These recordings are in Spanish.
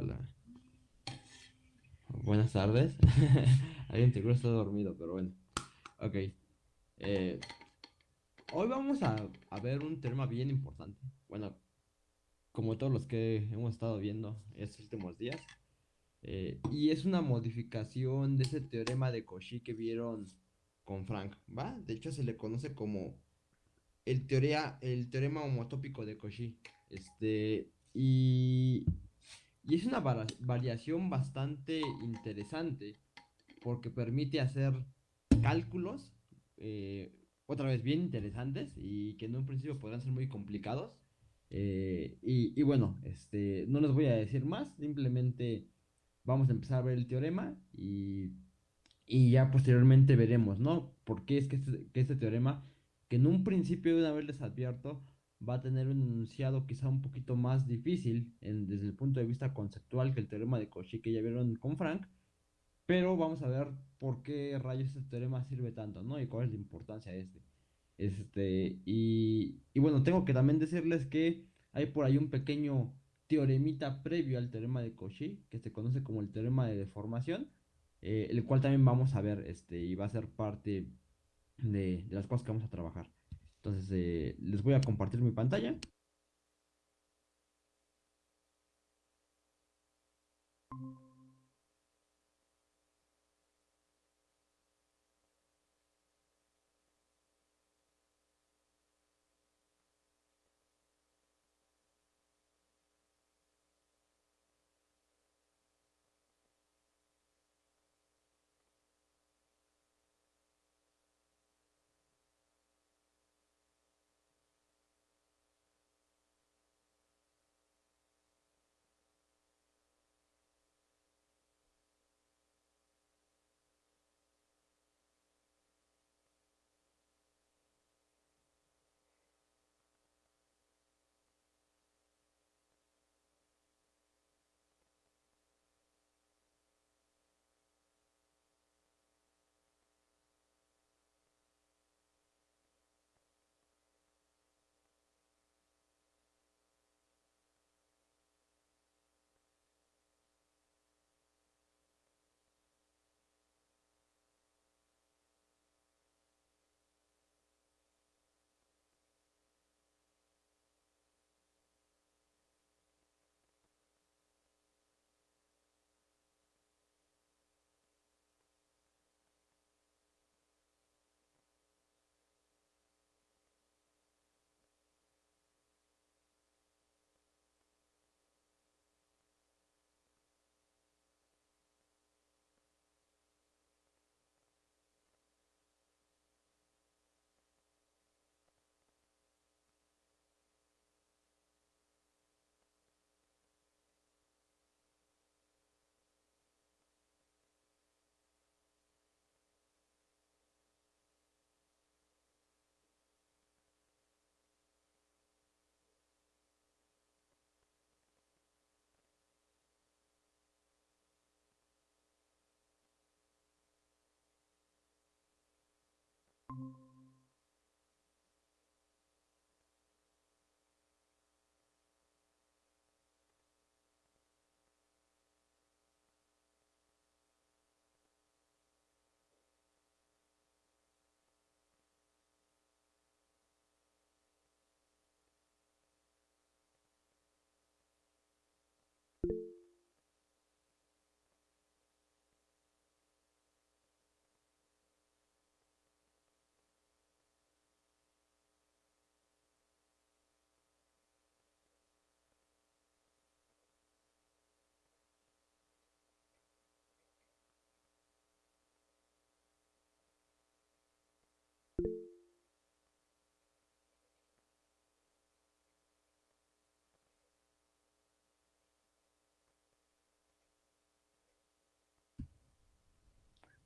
Hola. Buenas tardes. Alguien seguro está dormido, pero bueno. Ok. Eh, hoy vamos a, a ver un tema bien importante. Bueno, como todos los que hemos estado viendo estos últimos días. Eh, y es una modificación de ese teorema de Cauchy que vieron con Frank, ¿va? De hecho se le conoce como el, teoría, el teorema homotópico de Cauchy. Este, y, y es una variación bastante interesante porque permite hacer cálculos, eh, otra vez bien interesantes y que en un principio podrán ser muy complicados. Eh, y, bueno, este, no les voy a decir más, simplemente vamos a empezar a ver el teorema y, y ya posteriormente veremos, ¿no? Porque es que este, que este teorema, que en un principio de una vez les advierto, va a tener un enunciado quizá un poquito más difícil desde el punto de vista conceptual que el teorema de Cauchy que ya vieron con Frank, pero vamos a ver por qué rayos este teorema sirve tanto, ¿no? Y cuál es la importancia de este. Este, y, y bueno, tengo que también decirles que hay por ahí un pequeño teoremita previo al teorema de Cauchy, que se conoce como el teorema de deformación, eh, el cual también vamos a ver, este, y va a ser parte de, de las cosas que vamos a trabajar. Entonces, eh, les voy a compartir mi pantalla.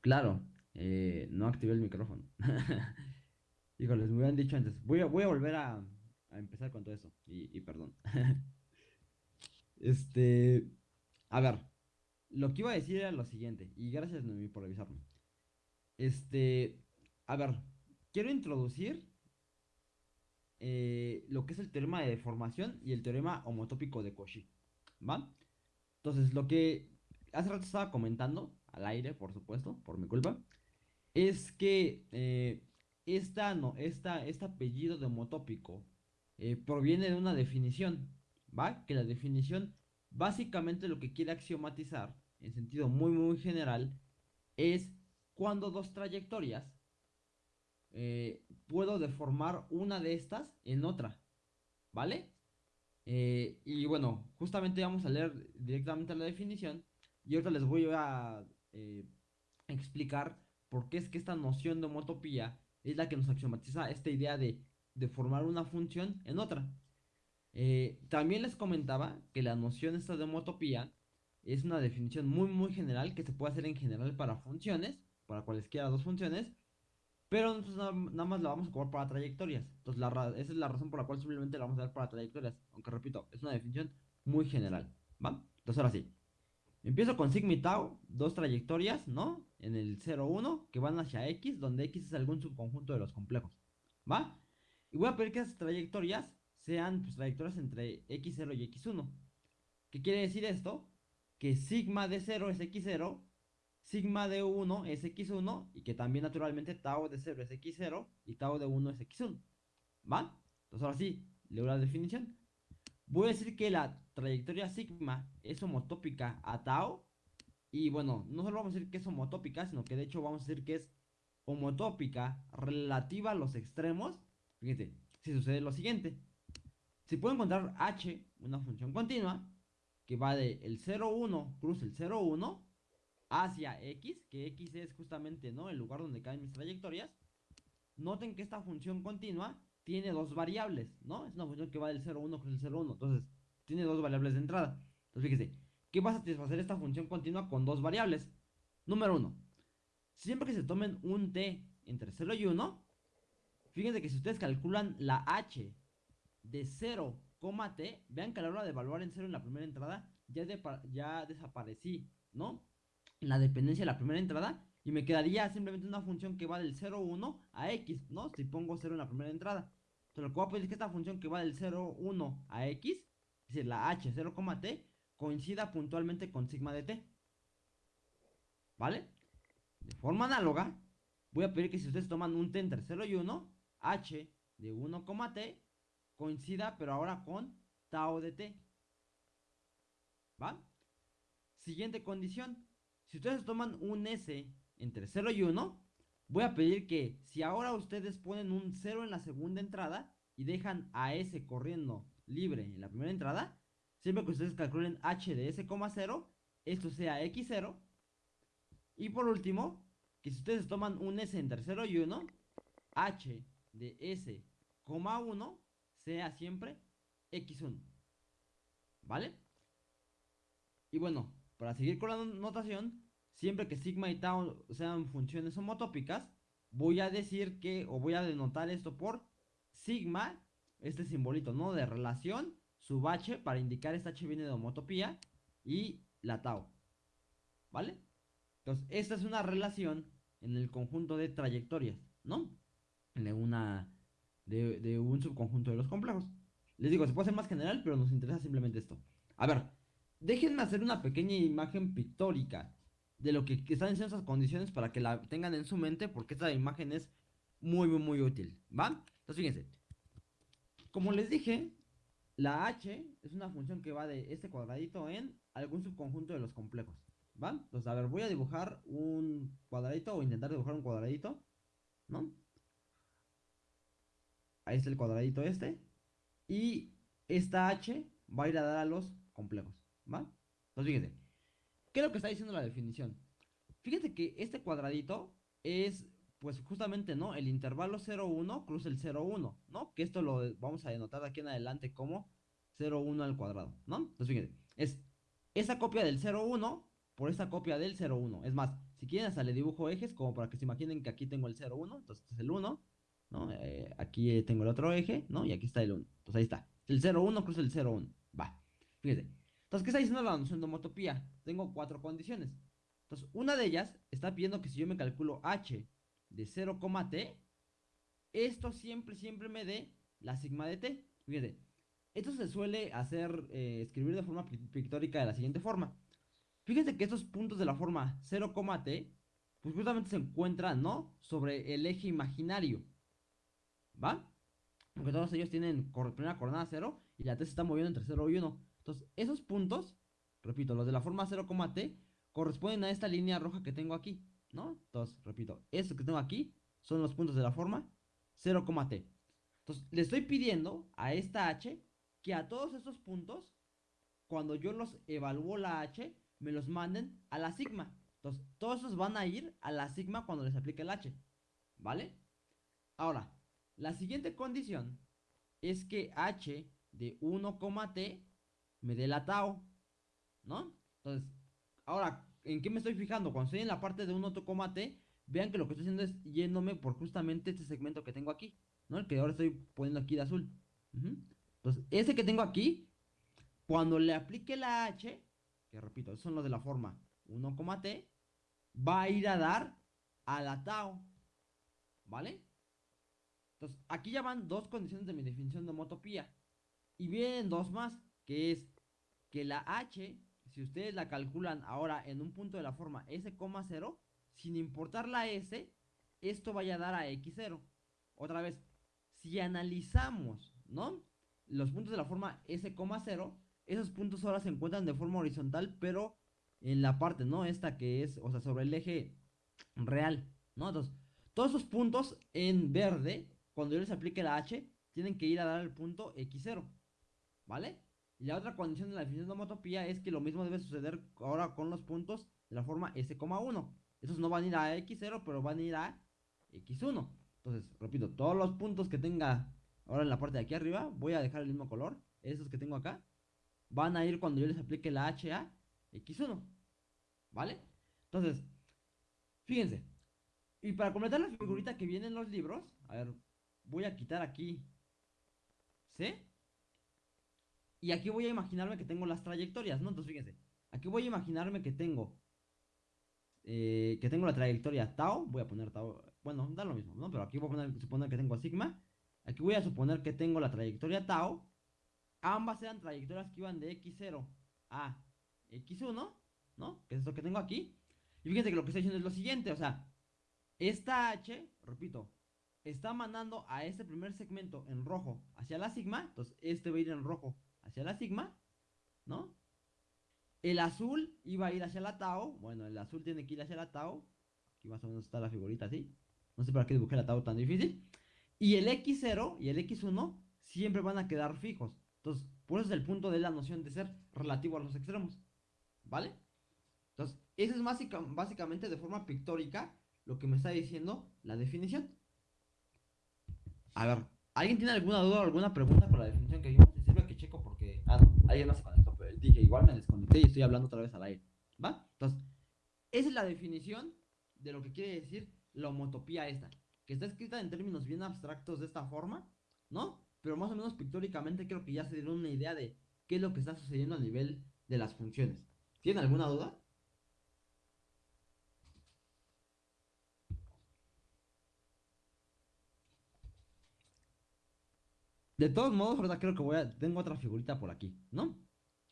Claro, eh, no activé el micrófono. Híjoles, me hubieran dicho antes. Voy a, volver a, empezar con todo eso. Y, y perdón. este. A ver. Lo que iba a decir era lo siguiente. Y gracias, Noemí, por avisarme. Este. A ver. Quiero introducir eh, lo que es el teorema de deformación y el teorema homotópico de Cauchy. ¿Va? Entonces, lo que hace rato estaba comentando, al aire, por supuesto, por mi culpa, es que eh, esta, no, esta, este apellido de homotópico eh, proviene de una definición, ¿va? Que la definición básicamente lo que quiere axiomatizar, en sentido muy, muy general, es cuando dos trayectorias eh, puedo deformar una de estas en otra, ¿vale? Eh, y bueno, justamente vamos a leer directamente la definición y ahora les voy a eh, explicar por qué es que esta noción de homotopía es la que nos axiomatiza esta idea de, de formar una función en otra. también les comentaba que la noción esta de homotopía es una definición muy muy general que se puede hacer en general para funciones, para cualesquiera dos funciones, pero nosotros nada, más la vamos a ocupar para trayectorias. Entonces esa es la razón por la cual simplemente la vamos a dar para trayectorias, aunque repito, es una definición muy general, ¿va? Entonces ahora sí, empiezo con sigma y tau, dos trayectorias, ¿no? En el 0, 1, que van hacia x, donde x es algún subconjunto de los complejos, ¿va? Y voy a pedir que esas trayectorias sean pues, trayectorias entre x0 y x1. ¿Qué quiere decir esto? que sigma de 0 es x0, sigma de 1 es x1 y que también naturalmente tau de 0 es x0 y tau de 1 es x1. ¿Va? Entonces ahora sí, leo la definición. Voy a decir que la trayectoria sigma es homotópica a tau y bueno, no solo vamos a decir que es homotópica, sino que de hecho vamos a decir que es homotópica relativa a los extremos. Fíjense, si sucede lo siguiente. Si puedo encontrar h, una función continua, que va de el 0, 1, cruza el 0, 1 hacia x, que x es justamente ¿no? el lugar donde caen mis trayectorias. Noten que esta función continua tiene dos variables, ¿no? Es una función que va del 0, 1 cruza el 0, 1. Entonces, tiene dos variables de entrada. Entonces, fíjese, ¿qué va a satisfacer esta función continua con dos variables? Número 1. Siempre que se tomen un t entre 0 y 1, fíjense que si ustedes calculan la h de 0 t, vean que a la hora de evaluar en cero en la primera entrada, ya, ya desaparecí, ¿no? La dependencia de la primera entrada, y me quedaría simplemente una función que va del 0, 1 a x, ¿no? Si pongo 0 en la primera entrada. Entonces lo que voy a pedir es que esta función que va del 0, 1 a x, es decir, la h 0, t, coincida puntualmente con sigma de t. ¿Vale? De forma análoga, voy a pedir que si ustedes toman un t entre 0 y 1, h de 1, t coincida, pero ahora con tau de t. ¿Va? Siguiente condición. Si ustedes toman un S entre 0 y 1, voy a pedir que si ahora ustedes ponen un 0 en la segunda entrada y dejan a S corriendo libre en la primera entrada, siempre que ustedes calculen h de S,0, esto sea x0. Y por último, que si ustedes toman un S entre 0 y 1, h de S,1 sea siempre x1. ¿Vale? Y bueno, para seguir con la notación, siempre que sigma y tau sean funciones homotópicas, voy a decir que, o voy a denotar esto por sigma, este simbolito, ¿no? De relación, sub h, para indicar esta h viene de homotopía, y la tau. ¿Vale? Entonces, esta es una relación en el conjunto de trayectorias, ¿no? De una de, un subconjunto de los complejos. Les digo, se puede hacer más general, pero nos interesa simplemente esto. A ver, déjenme hacer una pequeña imagen pictórica de lo que están en esas condiciones para que la tengan en su mente, porque esta imagen es muy, muy, muy útil, ¿va? Entonces, fíjense. Como les dije, la h es una función que va de este cuadradito en algún subconjunto de los complejos, ¿va? Entonces, a ver, voy a dibujar un cuadradito o intentar dibujar un cuadradito, ¿no? Ahí está el cuadradito este. Y esta H va a ir a dar a los complejos. ¿Va? Entonces fíjense. ¿Qué es lo que está diciendo la definición? Fíjense que este cuadradito es, pues justamente, ¿no? El intervalo 0,1 cruza el 0,1, ¿no? Que esto lo vamos a denotar aquí en adelante como 0,1 al cuadrado, ¿no? Entonces fíjense. Es esa copia del 0,1 por esta copia del 0,1. Es más, si quieren hasta le dibujo ejes como para que se imaginen que aquí tengo el 0,1. Entonces este es el 1. Eh, aquí tengo el otro eje, ¿no? Y aquí está el 1. Entonces ahí está. El 0, 1 cruza el 0, 1. Va. Fíjate. Entonces, ¿qué está diciendo la noción de homotopía? Tengo cuatro condiciones. Entonces, una de ellas está pidiendo que si yo me calculo h de 0, t, esto siempre, siempre me dé la sigma de t. Fíjate. Esto se suele hacer, eh, escribir de forma pictórica de la siguiente forma. Fíjense que estos puntos de la forma 0, t, pues justamente se encuentran, ¿no? Sobre el eje imaginario. ¿Va? Porque todos ellos tienen primera coordenada 0 y la t se está moviendo entre 0 y 1. Entonces, esos puntos, repito, los de la forma 0, t, corresponden a esta línea roja que tengo aquí, ¿no? Entonces, repito, estos que tengo aquí son los puntos de la forma 0, t. Entonces, le estoy pidiendo a esta h que a todos estos puntos, cuando yo los evalúo la h, me los manden a la sigma. Entonces, todos esos van a ir a la sigma cuando les aplique el h. ¿Vale? Ahora, la siguiente condición es que h de 1, t me dé la tau. ¿No? Entonces, ahora, ¿en qué me estoy fijando? Cuando estoy en la parte de 1, t, vean que lo que estoy haciendo es yéndome por justamente este segmento que tengo aquí. ¿No? El que ahora estoy poniendo aquí de azul. Entonces, ese que tengo aquí, cuando le aplique la h, que repito, son los de la forma 1,t, va a ir a dar a la tau. ¿Vale? Entonces, aquí ya van dos condiciones de mi definición de homotopía. Y vienen dos más, que es que la h, si ustedes la calculan ahora en un punto de la forma s,0, sin importar la s, esto vaya a dar a x0. Otra vez, si analizamos, ¿no? los puntos de la forma S,0, esos puntos ahora se encuentran de forma horizontal, pero en la parte, ¿no? Esta que es, o sea, sobre el eje real, ¿no? Todos esos puntos en verde, cuando yo les aplique la H, tienen que ir a dar el punto X0, ¿vale? Y la otra condición de la definición de homotopía es que lo mismo debe suceder ahora con los puntos de la forma S,1. Esos no van a ir a X0, pero van a ir a X1. Entonces, repito, todos los puntos que tenga Ahora en la parte de aquí arriba voy a dejar el mismo color. Esos que tengo acá. Van a ir cuando yo les aplique la HA X1. ¿Vale? Entonces, fíjense. Y para completar la figurita que viene en los libros, a ver, voy a quitar aquí ¿Sí? Y aquí voy a imaginarme que tengo las trayectorias, ¿no? Entonces, fíjense. Aquí voy a imaginarme que tengo eh, que tengo la trayectoria tau. Voy a poner tau. Bueno, da lo mismo, ¿no? Pero aquí voy a poner, suponer que tengo sigma. Aquí voy a suponer que tengo la trayectoria tau. Ambas eran trayectorias que iban de x0 a x1, ¿no? Que es lo que tengo aquí. Y fíjense que lo que estoy diciendo es lo siguiente, o sea, esta h, repito, está mandando a este primer segmento en rojo hacia la sigma. Entonces, este va a ir en rojo hacia la sigma, ¿no? El azul iba a ir hacia la tau. Bueno, el azul tiene que ir hacia la tau. Aquí más o menos está la figurita así. No sé para qué dibujé la tau tan difícil. Y el X0 y el X1 siempre van a quedar fijos. Entonces, por eso es el punto de la noción de ser relativo a los extremos. ¿Vale? Entonces, eso es básicamente de forma pictórica lo que me está diciendo la definición. A ver, ¿alguien tiene alguna duda o alguna pregunta por la definición que vimos? Sirve que checo porque. Ah, no, alguien no se conectó, pero dije, igual me desconecté y estoy hablando otra vez al aire. ¿Va? Entonces, esa es la definición de lo que quiere decir la homotopía esta que está escrita en términos bien abstractos de esta forma, ¿no? Pero más o menos pictóricamente creo que ya se dieron una idea de qué es lo que está sucediendo a nivel de las funciones. ¿Tienen alguna duda? De todos modos, ahorita creo que voy a... Tengo otra figurita por aquí, ¿no?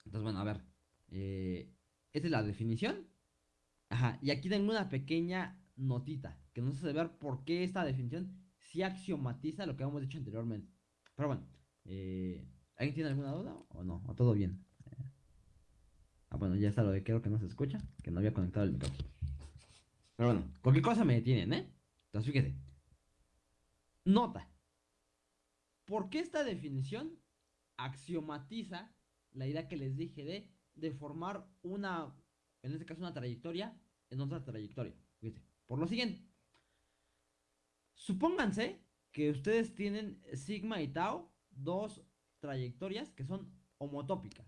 Entonces, bueno, a ver. Eh, esta es la definición. Ajá, y aquí tengo una pequeña notita que nos hace ver por qué esta definición sí axiomatiza lo que hemos dicho anteriormente. Pero bueno, eh, ¿alguien tiene alguna duda o no? ¿O todo bien? ah, bueno, ya está lo de creo que no se escucha, que no había conectado el micrófono. Pero bueno, cualquier cosa me detienen, ¿eh? Entonces fíjate. Nota. ¿Por qué esta definición axiomatiza la idea que les dije de, formar una, en este caso una trayectoria en otra trayectoria? Por lo siguiente. Supónganse que ustedes tienen sigma y tau, dos trayectorias que son homotópicas.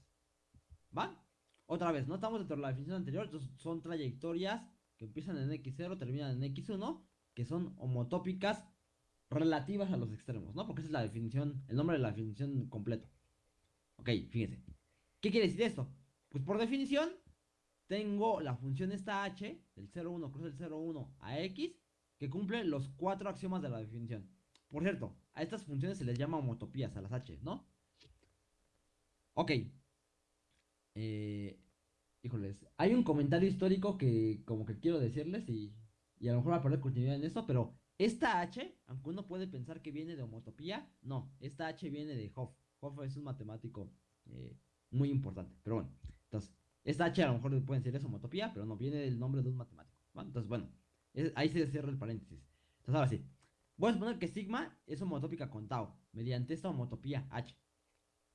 ¿Va? Otra vez, no estamos dentro de la definición anterior, son trayectorias que empiezan en x0, terminan en x1, que son homotópicas relativas a los extremos, ¿no? Porque esa es la definición, el nombre de la definición completo. Ok, fíjense. ¿Qué quiere decir esto? Pues por definición, tengo la función esta h, del 0,1 cruz el 0,1 a x, que cumple los cuatro axiomas de la definición. Por cierto, a estas funciones se les llama homotopías, a las h, ¿no? Ok. Eh, híjoles, hay un comentario histórico que como que quiero decirles y, y a lo mejor va a perder continuidad en esto, pero esta H, aunque uno puede pensar que viene de homotopía, no, esta H viene de Hoff. Hoff es un matemático eh, muy importante, pero bueno, entonces, esta H a lo mejor pueden decir es homotopía, pero no, viene del nombre de un matemático. Entonces, bueno, ahí se cierra el paréntesis. Entonces, ahora sí, voy a suponer que sigma es homotópica con tau, mediante esta homotopía H.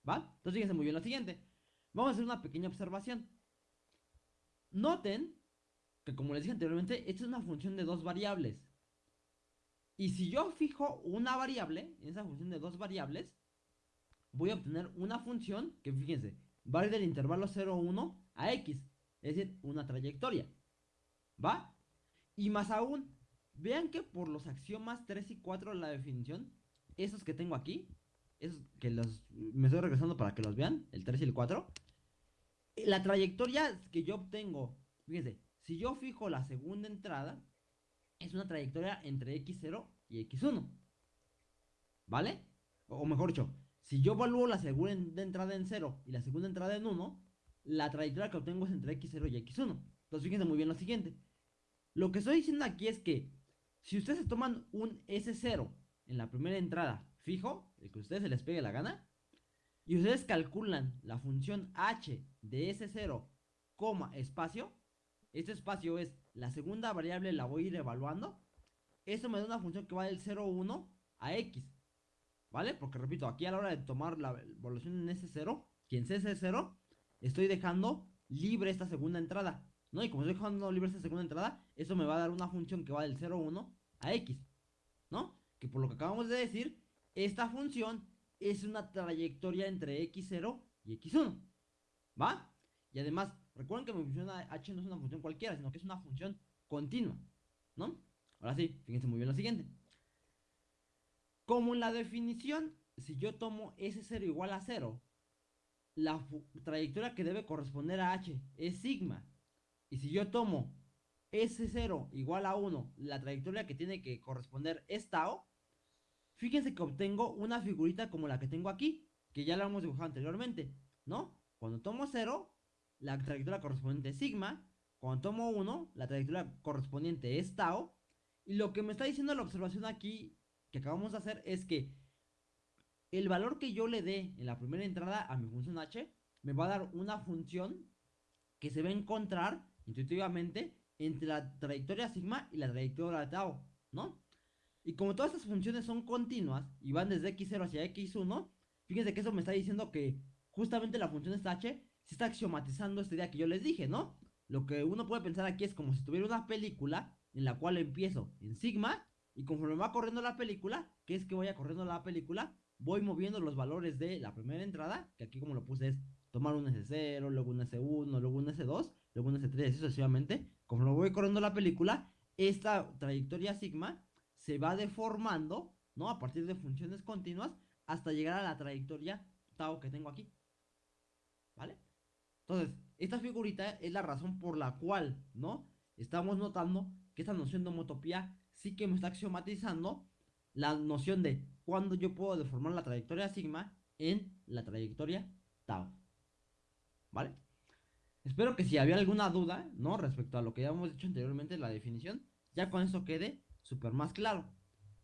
¿Va? Entonces, fíjense muy bien lo siguiente. Vamos a hacer una pequeña observación. Noten que, como les dije anteriormente, esta es una función de dos variables. Y si yo fijo una variable, en esa función de dos variables, voy a obtener una función que, fíjense, va del intervalo 0, 1 a x, es decir, una trayectoria. ¿Va? Y más aún, vean que por los axiomas 3 y 4 de la definición, esos que tengo aquí, esos que los me estoy regresando para que los vean, el 3 y el 4, la trayectoria que yo obtengo, fíjense, si yo fijo la segunda entrada, es una trayectoria entre x0 y x1. ¿Vale? O mejor dicho, si yo evalúo la segunda entrada en 0 y la segunda entrada en 1, la trayectoria que obtengo es entre x0 y x1. Entonces fíjense muy bien lo siguiente. Lo que estoy diciendo aquí es que si ustedes toman un S0 en la primera entrada fijo, el que a ustedes se les pegue la gana, y ustedes calculan la función h de S0, coma, espacio, este espacio es la segunda variable, la voy a ir evaluando. Eso me da una función que va del 0, 1 a x. ¿Vale? Porque repito, aquí a la hora de tomar la evaluación en S0, quien en S0, estoy dejando libre esta segunda entrada. ¿No? Y como estoy dejando libre esta segunda entrada, eso me va a dar una función que va del 0, 1 a x. ¿No? Que por lo que acabamos de decir, esta función es una trayectoria entre x0 y x1. ¿Va? Y además, recuerden que mi función h no es una función cualquiera, sino que es una función continua. ¿No? Ahora sí, fíjense muy bien lo siguiente. Como en la definición, si yo tomo S0 igual a 0, la trayectoria que debe corresponder a H es sigma. Y si yo tomo S0 igual a 1, la trayectoria que tiene que corresponder es tau, fíjense que obtengo una figurita como la que tengo aquí, que ya la hemos dibujado anteriormente, ¿no? Cuando tomo 0, la trayectoria correspondiente es sigma, cuando tomo 1, la trayectoria correspondiente es tau, y lo que me está diciendo la observación aquí que acabamos de hacer es que el valor que yo le dé en la primera entrada a mi función h me va a dar una función que se va a encontrar intuitivamente entre la trayectoria sigma y la trayectoria tau, ¿no? Y como todas estas funciones son continuas y van desde x0 hacia x1, fíjense que eso me está diciendo que justamente la función esta h se está axiomatizando esta idea que yo les dije, ¿no? Lo que uno puede pensar aquí es como si tuviera una película en la cual empiezo en sigma y conforme va corriendo la película, que es que vaya corriendo la película, voy moviendo los valores de la primera entrada, que aquí como lo puse es tomar un S0, luego un S1, luego un S2, luego un S3, así sucesivamente. Conforme voy corriendo la película, esta trayectoria sigma se va deformando, ¿no? A partir de funciones continuas hasta llegar a la trayectoria tau que tengo aquí. ¿Vale? Entonces, esta figurita es la razón por la cual, ¿no? Estamos notando que esta noción de homotopía sí que me está axiomatizando la noción de cuándo yo puedo deformar la trayectoria sigma en la trayectoria tau. ¿Vale? Espero que si había alguna duda, ¿no? Respecto a lo que ya hemos dicho anteriormente, la definición, ya con eso quede súper más claro.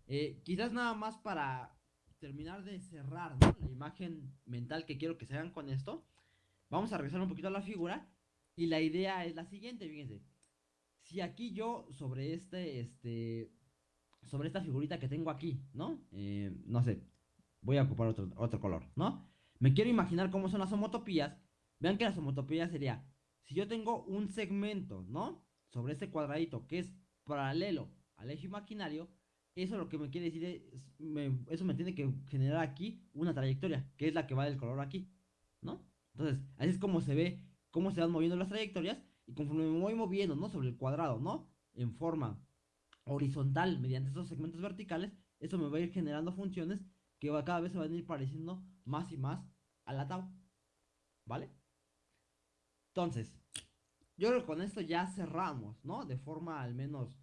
Eh, quizás nada más para terminar de cerrar la imagen mental que quiero que se hagan con esto, vamos a regresar un poquito a la figura y la idea es la siguiente, fíjense. Si aquí yo sobre este, este, sobre esta figurita que tengo aquí, ¿no? Eh, no sé, voy a ocupar otro, otro color, ¿no? Me quiero imaginar cómo son las homotopías. Vean que las homotopías sería, si yo tengo un segmento, ¿no? Sobre este cuadradito que es paralelo al eje imaginario, eso lo que me quiere decir es, eso me tiene que generar aquí una trayectoria, que es la que va del color aquí, ¿no? Entonces, así es como se ve, cómo se van moviendo las trayectorias, y conforme me voy moviendo, ¿no? Sobre el cuadrado, ¿no? En forma horizontal mediante estos segmentos verticales, eso me va a ir generando funciones que cada vez se van a ir pareciendo más y más a la tau. ¿Vale? Entonces, yo creo que con esto ya cerramos, ¿no? De forma al menos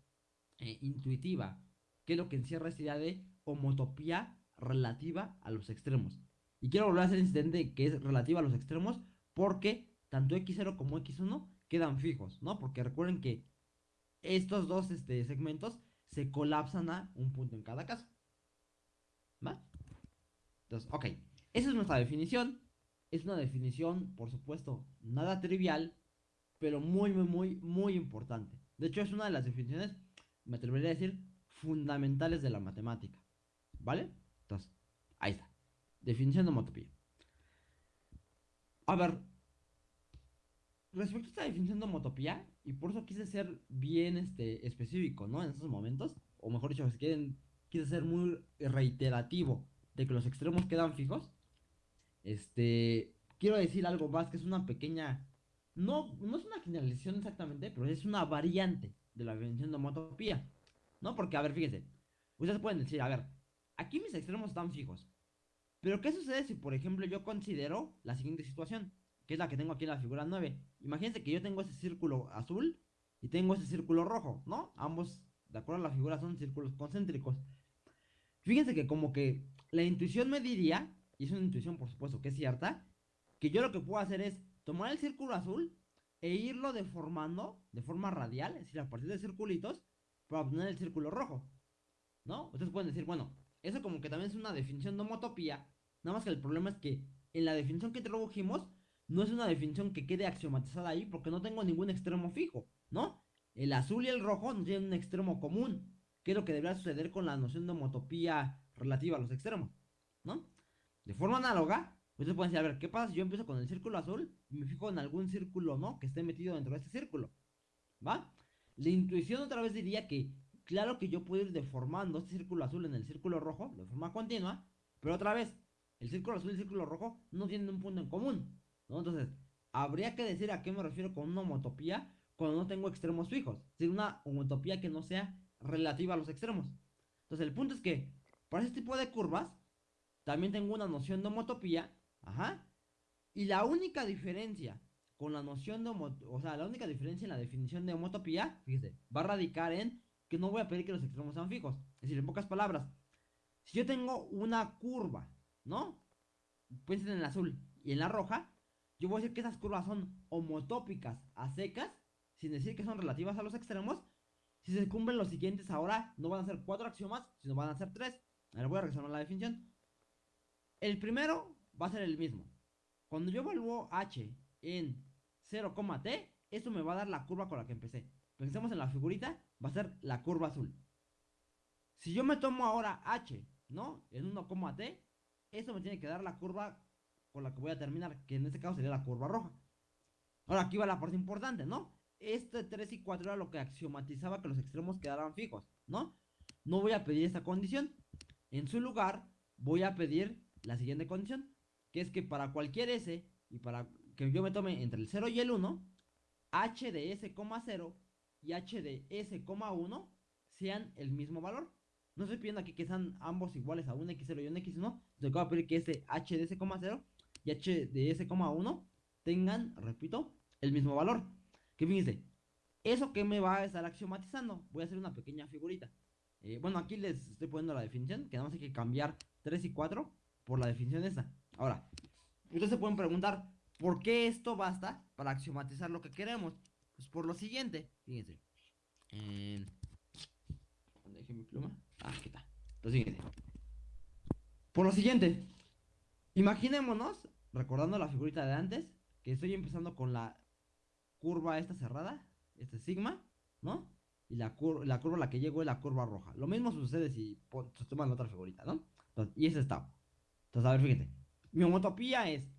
eh, intuitiva, que es lo que encierra esta idea de homotopía relativa a los extremos. Y quiero volver a hacer incidente que es relativa a los extremos porque tanto x0 como x1 quedan fijos, ¿no? Porque recuerden que estos dos este, segmentos se colapsan a un punto en cada caso. ¿Va? Entonces, ok. Esa es nuestra definición. Es una definición, por supuesto, nada trivial, pero muy, muy, muy, muy importante. De hecho, es una de las definiciones, me atrevería a decir, fundamentales de la matemática. ¿Vale? Entonces, ahí está. Definición de homotopía. A ver, respecto a esta definición de homotopía, y por eso quise ser bien este, específico, ¿no? En esos momentos, o mejor dicho, quieren, quise ser muy reiterativo de que los extremos quedan fijos. Este, quiero decir algo más que es una pequeña, no, no es una generalización exactamente, pero es una variante de la definición de homotopía, ¿no? Porque, a ver, fíjense, ustedes pueden decir, a ver, aquí mis extremos están fijos, pero ¿qué sucede si, por ejemplo, yo considero la siguiente situación? Que es la que tengo aquí en la figura 9. Imagínense que yo tengo ese círculo azul y tengo ese círculo rojo, ¿no? Ambos, de acuerdo a la figura, son círculos concéntricos. Fíjense que como que la intuición me diría, y es una intuición por supuesto que es cierta, que yo lo que puedo hacer es tomar el círculo azul e irlo deformando de forma radial, es decir, a partir de circulitos, para obtener el círculo rojo. ¿No? Ustedes pueden decir, bueno, eso como que también es una definición de homotopía. Nada más que el problema es que en la definición que introdujimos no es una definición que quede axiomatizada ahí porque no tengo ningún extremo fijo, ¿no? El azul y el rojo no tienen un extremo común, que es lo que debería suceder con la noción de homotopía relativa a los extremos, ¿no? De forma análoga, ustedes pueden decir, a ver, ¿qué pasa si yo empiezo con el círculo azul y me fijo en algún círculo, ¿no? Que esté metido dentro de este círculo, ¿va? La intuición otra vez diría que Claro que yo puedo ir deformando este círculo azul en el círculo rojo de forma continua, pero otra vez, el círculo azul y el círculo rojo no tienen un punto en común. Entonces, habría que decir a qué me refiero con una homotopía cuando no tengo extremos fijos, es decir, una homotopía que no sea relativa a los extremos. Entonces, el punto es que para este tipo de curvas también tengo una noción de homotopía, ajá, y la única diferencia con la noción de homotopía, o sea, la única diferencia en la definición de homotopía, fíjese, va a radicar en que no voy a pedir que los extremos sean fijos. Es decir, en pocas palabras, si yo tengo una curva, ¿no? Piensen en el azul y en la roja, yo voy a decir que esas curvas son homotópicas a secas, sin decir que son relativas a los extremos. Si se cumplen los siguientes ahora, no van a ser cuatro axiomas, sino van a ser tres. Ahora voy a regresar a la definición. El primero va a ser el mismo. Cuando yo evalúo h en 0,t, esto me va a dar la curva con la que empecé. Pensemos en la figurita va a ser la curva azul. Si yo me tomo ahora h, ¿no? En 1, t, eso me tiene que dar la curva con la que voy a terminar, que en este caso sería la curva roja. Ahora aquí va la parte importante, ¿no? Este 3 y 4 era lo que axiomatizaba que los extremos quedaran fijos, ¿no? No voy a pedir esta condición. En su lugar, voy a pedir la siguiente condición, que es que para cualquier s, y para que yo me tome entre el 0 y el 1, h de s, 0 y h de s,1 sean el mismo valor. No estoy pidiendo aquí que sean ambos iguales a un x0 y un x1. Yo voy a pedir que ese h de s,0 y h de s,1 tengan, repito, el mismo valor. Que fíjense, ¿eso que me va a estar axiomatizando? Voy a hacer una pequeña figurita. Eh, bueno, aquí les estoy poniendo la definición, que nada más hay que cambiar 3 y 4 por la definición esa. Ahora, ustedes se pueden preguntar, ¿por qué esto basta para axiomatizar lo que queremos? Pues por lo siguiente, fíjense. Eh, ¿Dónde dejé mi pluma? Ah, aquí está. Lo siguiente. Por lo siguiente, imaginémonos, recordando la figurita de antes, que estoy empezando con la curva esta cerrada, este sigma, ¿no? Y la, la curva a la que llego es la curva roja. Lo mismo sucede si se toman la otra figurita, ¿no? y ese está. Entonces, a ver, fíjense. Mi homotopía es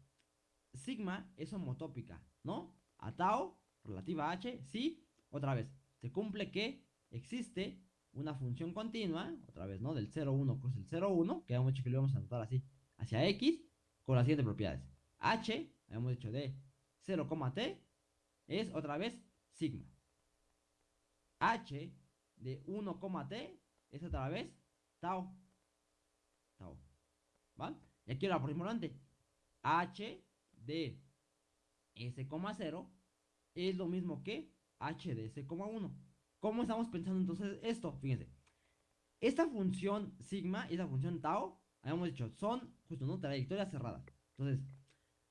sigma es homotópica, ¿no? A tau relativa a h, sí, otra vez, se cumple que existe una función continua, otra vez, ¿no? Del 0,1 cruz el 0,1, que habíamos dicho que lo íbamos a anotar así, hacia x, con las siguientes propiedades. h, habíamos dicho de 0,t, es otra vez sigma. h de 1,t es otra vez tau. Tau. ¿Va? Y aquí ahora por importante. h de s,0 es lo mismo que h de s,1. ¿Cómo estamos pensando entonces esto? Fíjense. Esta función sigma y esta función tau habíamos dicho, son justo, ¿no? Trayectorias cerradas. Entonces,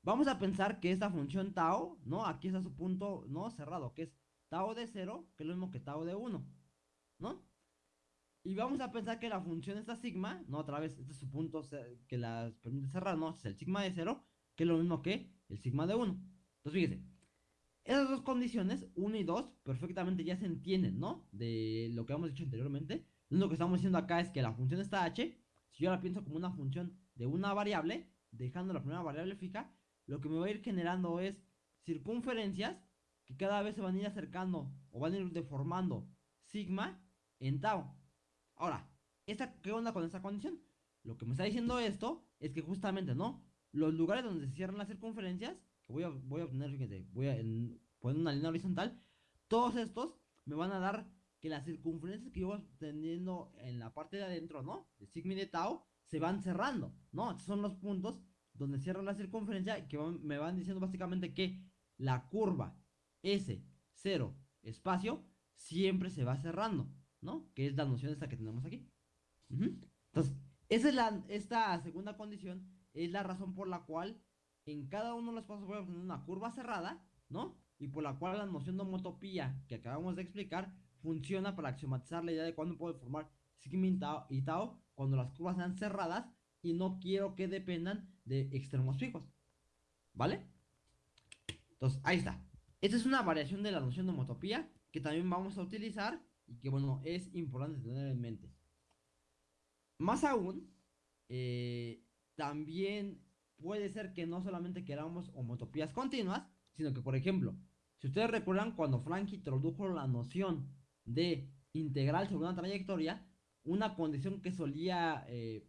vamos a pensar que esta función tau, ¿no? Aquí está su punto, ¿no? Cerrado, que es tau de 0, que es lo mismo que tau de 1, ¿no? Y vamos a pensar que la función esta sigma, ¿no? Otra vez, este es su punto que las permite cerrar, ¿no? Es el sigma de 0, que es lo mismo que el sigma de 1. Entonces, fíjese, esas dos condiciones, 1 y 2, perfectamente ya se entienden, ¿no? De lo que hemos dicho anteriormente. Lo que estamos diciendo acá es que la función esta h, si yo la pienso como una función de una variable, dejando la primera variable fija, lo que me va a ir generando es circunferencias que cada vez se van a ir acercando o van a ir deformando sigma en tau. Ahora, ¿qué onda con esta condición? Lo que me está diciendo esto es que justamente, ¿no? Los lugares donde se cierran las circunferencias, voy a, voy a obtener, fíjense, voy a poner una línea horizontal, todos estos me van a dar que las circunferencias que yo voy teniendo en la parte de adentro, ¿no? De sigma y de tau, se van cerrando, ¿no? Estos son los puntos donde cierran la circunferencia que me van diciendo básicamente que la curva S0 espacio siempre se va cerrando, ¿no? Que es la noción esta que tenemos aquí. Entonces, esa es la, esta segunda condición es la razón por la cual en cada uno de los pasos voy a obtener una curva cerrada, ¿no? Y por la cual la noción de homotopía que acabamos de explicar funciona para axiomatizar la idea de cuándo puedo formar sigma y tau cuando las curvas sean cerradas y no quiero que dependan de extremos fijos. ¿Vale? Entonces, ahí está. Esta es una variación de la noción de homotopía que también vamos a utilizar y que, bueno, es importante tener en mente. Más aún, eh, también puede ser que no solamente queramos homotopías continuas, sino que, por ejemplo, si ustedes recuerdan cuando Frank introdujo la noción de integral sobre una trayectoria, una condición que solía eh,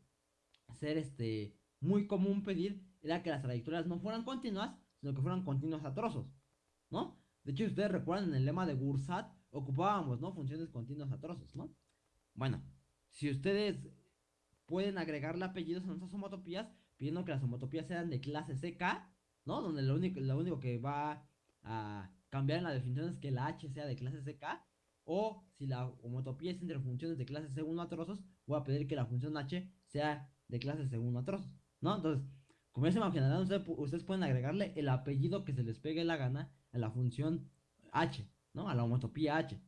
ser este, muy común pedir era que las trayectorias no fueran continuas, sino que fueran continuas a trozos, ¿no? De hecho, si ustedes recuerdan en el lema de Gursat, ocupábamos, ¿no? Funciones continuas a trozos, ¿no? Bueno, si ustedes pueden agregarle apellidos a nuestras homotopías, pidiendo que las homotopías sean de clase CK, ¿no? Donde lo único, lo único que va a cambiar en la definición es que la H sea de clase CK, o si la homotopía es entre funciones de clase C1 a trozos, voy a pedir que la función H sea de clase C1 a trozos, ¿no? Entonces, como ya se imaginarán, ustedes, pueden agregarle el apellido que se les pegue la gana a la función H, ¿no? A la homotopía H.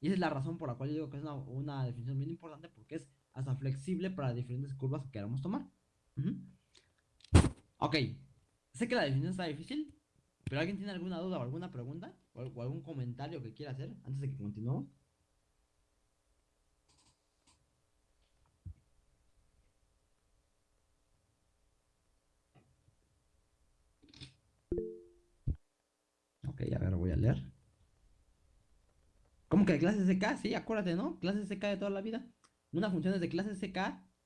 Y esa es la razón por la cual yo digo que es una, definición muy importante porque es hasta flexible para diferentes curvas que queramos tomar. Ok, sé que la definición está difícil, pero ¿alguien tiene alguna duda o alguna pregunta? ¿O, algún comentario que quiera hacer antes de que continuemos? Ok, a ver, voy a leer. ¿Cómo que clase SK? Sí, acuérdate, ¿no? Clase SK de toda la vida. Una función es de clase SK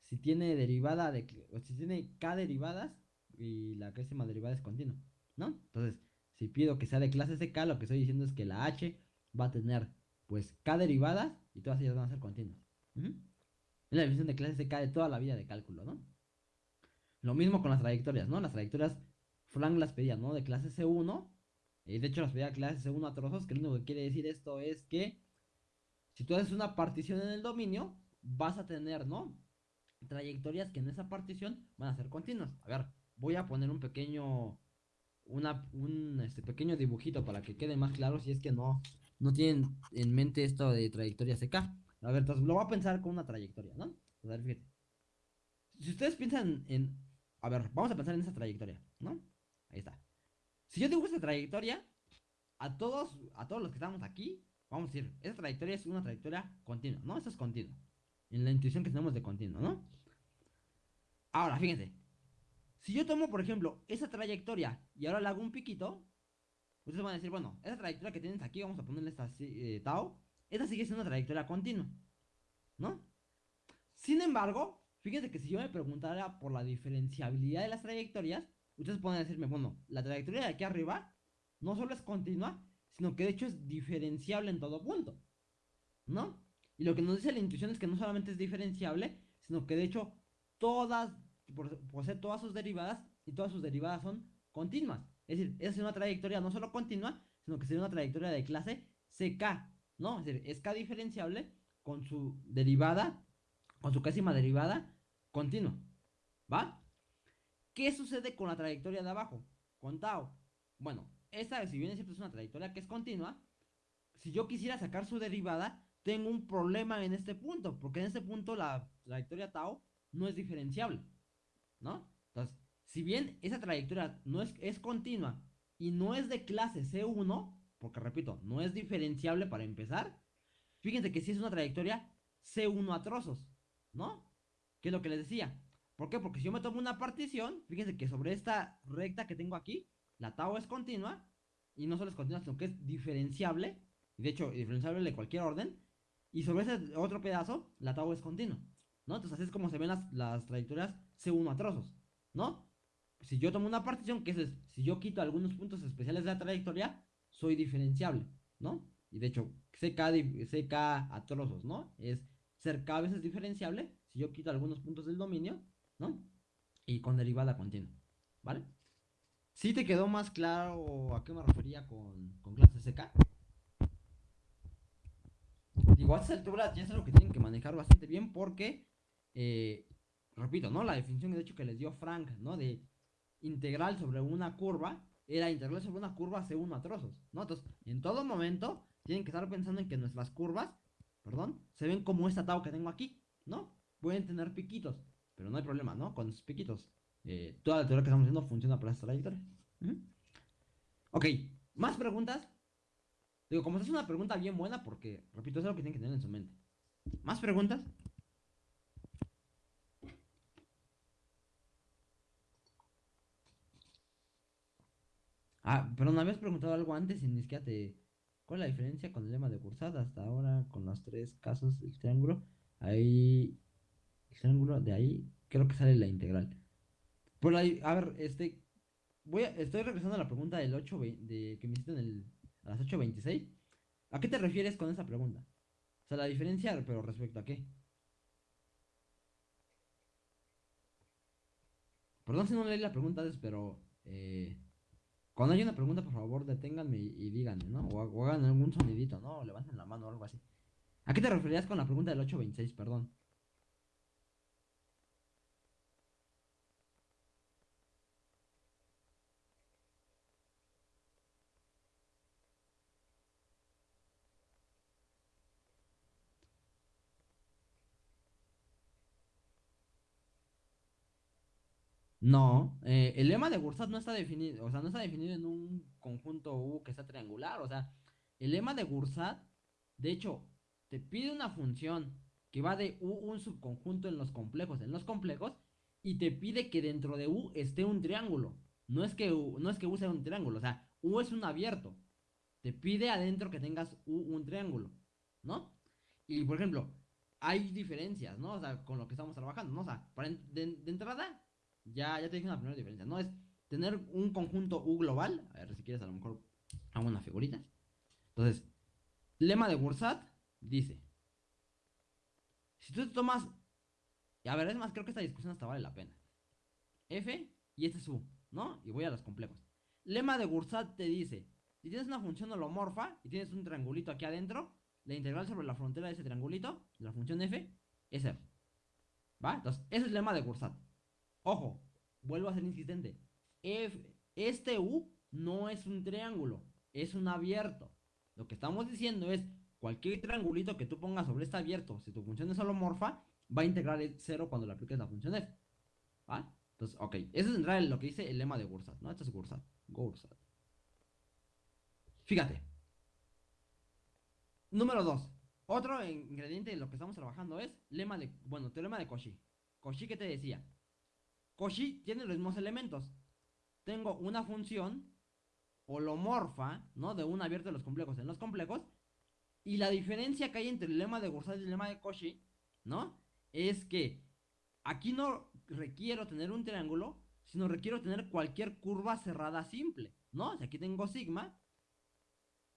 si tiene derivada de... si tiene K derivadas y la décima derivada es continua, ¿no? Entonces, si pido que sea de clase SK, lo que estoy diciendo es que la H va a tener, pues, K derivadas y todas ellas van a ser continuas. Es la definición de clase SK de toda la vida de cálculo, ¿no? Lo mismo con las trayectorias, ¿no? Las trayectorias Frank las pedía, ¿no? De clase C1. Y de hecho las pedía clase C1 a trozos, que lo único que quiere decir esto es que si tú haces una partición en el dominio, vas a tener, ¿no? Trayectorias que en esa partición van a ser continuas. A ver, voy a poner un pequeño un este, pequeño dibujito para que quede más claro si es que no, no tienen en mente esto de trayectoria CK. A ver, entonces lo voy a pensar con una trayectoria, ¿no? A ver, fíjate. Si ustedes piensan en... A ver, vamos a pensar en esa trayectoria, ¿no? Ahí está. Si yo dibujo esta trayectoria, a todos, a todos los que estamos aquí, vamos a decir, esta trayectoria es una trayectoria continua, ¿no? Esto es continuo. En la intuición que tenemos de continuo, ¿no? Ahora, fíjense, si yo tomo, por ejemplo, esa trayectoria y ahora le hago un piquito, ustedes van a decir, bueno, esa trayectoria que tienes aquí, vamos a ponerle esta eh, tau, esta sigue siendo una trayectoria continua, ¿no? Sin embargo, fíjense que si yo me preguntara por la diferenciabilidad de las trayectorias, ustedes pueden decirme, bueno, la trayectoria de aquí arriba no solo es continua, sino que de hecho es diferenciable en todo punto, ¿no? Y lo que nos dice la intuición es que no solamente es diferenciable, sino que de hecho todas posee todas sus derivadas y todas sus derivadas son continuas. Es decir, es una trayectoria no solo continua, sino que sería una trayectoria de clase CK, ¿no? Es decir, es K diferenciable con su derivada, con su cásima derivada continua. ¿Va? ¿Qué sucede con la trayectoria de abajo? Con tau. Bueno, esta, si bien es cierto, es una trayectoria que es continua, si yo quisiera sacar su derivada, tengo un problema en este punto, porque en este punto la trayectoria tau no es diferenciable, ¿no? Entonces, si bien esa trayectoria no es, es continua y no es de clase C1, porque repito, no es diferenciable para empezar, fíjense que si es una trayectoria C1 a trozos, ¿no? ¿Qué es lo que les decía? ¿Por qué? Porque si yo me tomo una partición, fíjense que sobre esta recta que tengo aquí, la tau es continua, y no solo es continua, sino que es diferenciable, de hecho, diferenciable de cualquier orden, y sobre ese otro pedazo, la tau es continua, ¿no? Entonces así es como se ven las, las trayectorias C1 a trozos, ¿no? Si yo tomo una partición, que es, si yo quito algunos puntos especiales de la trayectoria, soy diferenciable, ¿no? Y de hecho, CK, CK a trozos, ¿no? Es ser K veces diferenciable si yo quito algunos puntos del dominio, ¿no? Y con derivada continua, ¿vale? ¿Sí te quedó más claro a qué me refería con, con clase CK? Digo, a estas alturas ya es algo que tienen que manejar bastante bien porque, eh, repito, ¿no? La definición de hecho que les dio Frank, ¿no? De integral sobre una curva era integral sobre una curva C1 a trozos, ¿no? Entonces, en todo momento tienen que estar pensando en que nuestras curvas, perdón, se ven como esta tau que tengo aquí, ¿no? Pueden tener piquitos, pero no hay problema, ¿no? Con esos piquitos. Eh, toda la teoría que estamos haciendo funciona para esta trayectoria. Ok, ¿más preguntas? Digo, como esta es una pregunta bien buena, porque, repito, es algo que tienen que tener en su mente. ¿Más preguntas? Ah, pero no habías preguntado algo antes y ni siquiera te... ¿Cuál es la diferencia con el lema de Cursada hasta ahora con los tres casos del triángulo? Ahí... El triángulo de ahí creo que sale la integral. Por ahí, a ver, este... Voy a, estoy regresando a la pregunta del 8 de, que me hiciste en el, a las 8.26. ¿A qué te refieres con esa pregunta? O sea, la diferencia, pero respecto a qué. Perdón si no leí la pregunta antes, pero... Eh, cuando hay una pregunta, por favor, deténganme y, díganme, ¿no? O, hagan algún sonidito, ¿no? Levanten la mano o algo así. ¿A qué te referías con la pregunta del 826, perdón? No, eh, el lema de Gursat no está definido, o sea, no está definido en un conjunto U que sea triangular, o sea, el lema de Gursat, de hecho, te pide una función que va de U un subconjunto en los complejos, en los complejos, y te pide que dentro de U esté un triángulo. No es que U, no es que U sea un triángulo, o sea, U es un abierto. Te pide adentro que tengas U un triángulo, ¿no? Y por ejemplo, hay diferencias, ¿no? O sea, con lo que estamos trabajando, ¿no? O sea, de entrada, ya, ya te dije una primera diferencia, ¿no? Es tener un conjunto U global. A ver si quieres, a lo mejor hago una figurita. Entonces, lema de Bursat dice: Si tú te tomas. Y a ver, es más, creo que esta discusión hasta vale la pena. F y este es U, ¿no? Y voy a los complejos. Lema de Bursat te dice: Si tienes una función holomorfa y tienes un triangulito aquí adentro, la integral sobre la frontera de ese triangulito, la función F, es F. ¿Va? Entonces, ese es el lema de Bursat. Ojo, vuelvo a ser insistente. este U no es un triángulo, es un abierto. Lo que estamos diciendo es, cualquier triangulito que tú pongas sobre este abierto, si tu función es holomorfa, va a integrar el cero cuando le apliques la función f. Entonces, ok, eso es en lo que dice el lema de Gursat, ¿no? Esto es Gursat. Gursat. Fíjate. Número 2. Otro ingrediente de lo que estamos trabajando es lema de, bueno, teorema de Cauchy. Cauchy, ¿qué te decía? Cauchy tiene los mismos elementos. Tengo una función holomorfa, ¿no? De un abierto de los complejos en los complejos. Y la diferencia que hay entre el lema de Gursat y el lema de Cauchy, ¿no? Es que aquí no requiero tener un triángulo, sino requiero tener cualquier curva cerrada simple, ¿no? Si aquí tengo sigma,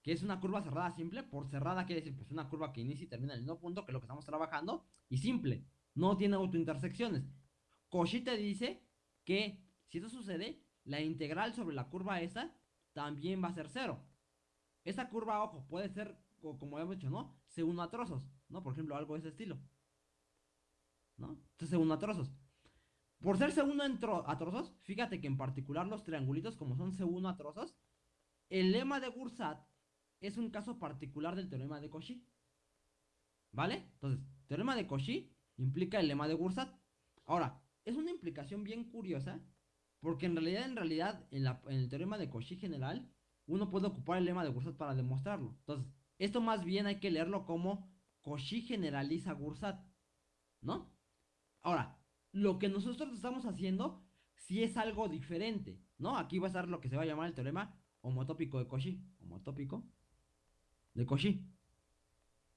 que es una curva cerrada simple, por cerrada quiere decir pues una curva que inicia y termina en el mismo punto que lo que estamos trabajando, y simple, no tiene autointersecciones. Cauchy te dice que si eso sucede, la integral sobre la curva esta también va a ser cero. Esta curva, ojo, puede ser, como hemos dicho, ¿no? Se uno a trozos, ¿no? Por ejemplo, algo de ese estilo. ¿No? Entonces se a trozos. Por ser C1 a trozos, fíjate que en particular los triangulitos, como son C1 a trozos, el lema de Gursat es un caso particular del teorema de Cauchy. ¿Vale? Entonces, teorema de Cauchy implica el lema de Gursat. Ahora, es una implicación bien curiosa, porque en realidad, en realidad, en, en el teorema de Cauchy general, uno puede ocupar el lema de Gursat para demostrarlo. Entonces, esto más bien hay que leerlo como Cauchy generaliza Gursat, ¿no? Ahora, lo que nosotros estamos haciendo si es algo diferente, ¿no? Aquí va a estar lo que se va a llamar el teorema homotópico de Cauchy, homotópico de Cauchy.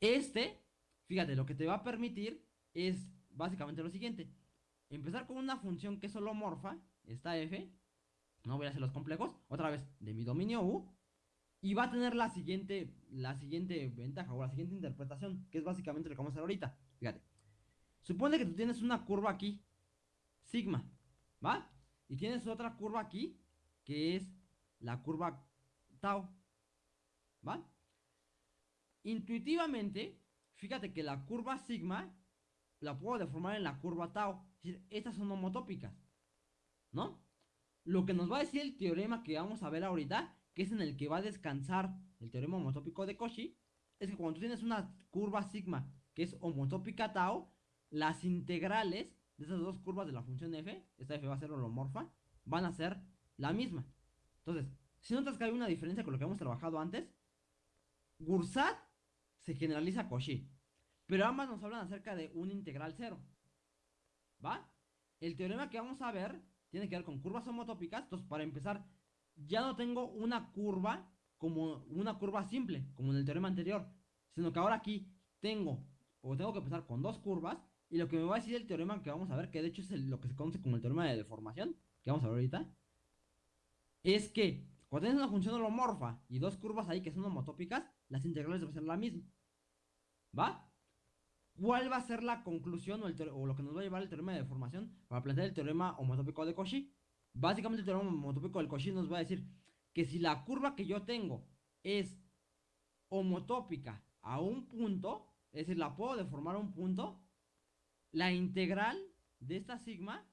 Este, fíjate, lo que te va a permitir es básicamente lo siguiente. Empezar con una función que es holomorfa, esta f, no voy a hacer los complejos, otra vez, de mi dominio U, y va a tener la siguiente, la siguiente ventaja o la siguiente interpretación, que es básicamente lo que vamos a hacer ahorita. Fíjate. Supone que tú tienes una curva aquí, sigma, ¿va? Y tienes otra curva aquí, que es la curva tau, ¿va? Intuitivamente, fíjate que la curva sigma la puedo deformar en la curva tau. Es decir, estas son homotópicas, ¿no? Lo que nos va a decir el teorema que vamos a ver ahorita que es en el que va a descansar el teorema homotópico de Cauchy, es que cuando tú tienes una curva sigma que es homotópica tau, las integrales de esas dos curvas de la función f, esta f va a ser holomorfa, van a ser la misma. Entonces, si notas que hay una diferencia con lo que hemos trabajado antes, Gursat se generaliza a Cauchy, pero ambas nos hablan acerca de un integral cero. ¿Va? El teorema que vamos a ver tiene que ver con curvas homotópicas, entonces para empezar ya no tengo una curva como una curva simple, como en el teorema anterior, sino que ahora aquí tengo, o tengo que empezar con dos curvas, y lo que me va a decir el teorema que vamos a ver, que de hecho es lo que se conoce como el teorema de deformación, que vamos a ver ahorita, es que cuando tienes una función holomorfa y dos curvas ahí que son homotópicas, las integrales deben ser la misma. ¿Va? ¿Cuál va a ser la conclusión o, lo que nos va a llevar el teorema de deformación para plantear el teorema homotópico de Cauchy? Básicamente el teorema homotópico del Cauchy nos va a decir que si la curva que yo tengo es homotópica a un punto, es decir, la puedo deformar a un punto, la integral de esta sigma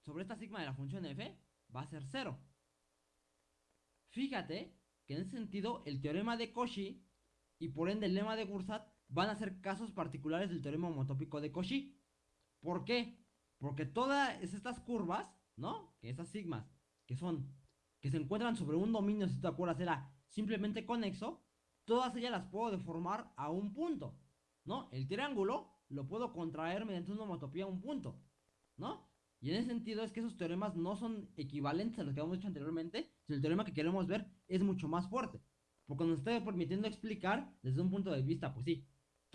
sobre esta sigma de la función f va a ser cero. Fíjate que en ese sentido el teorema de Cauchy y por ende el lema de Gursat van a ser casos particulares del teorema homotópico de Cauchy. ¿Por qué? Porque todas estas curvas ¿no? Que esas sigmas, que son, que se encuentran sobre un dominio, si te acuerdas, era simplemente conexo, todas ellas las puedo deformar a un punto, ¿no? El triángulo lo puedo contraer mediante una homotopía a un punto, ¿no? Y en ese sentido es que esos teoremas no son equivalentes a los que hemos dicho anteriormente, sino el teorema que queremos ver es mucho más fuerte, porque nos está permitiendo explicar desde un punto de vista, pues sí,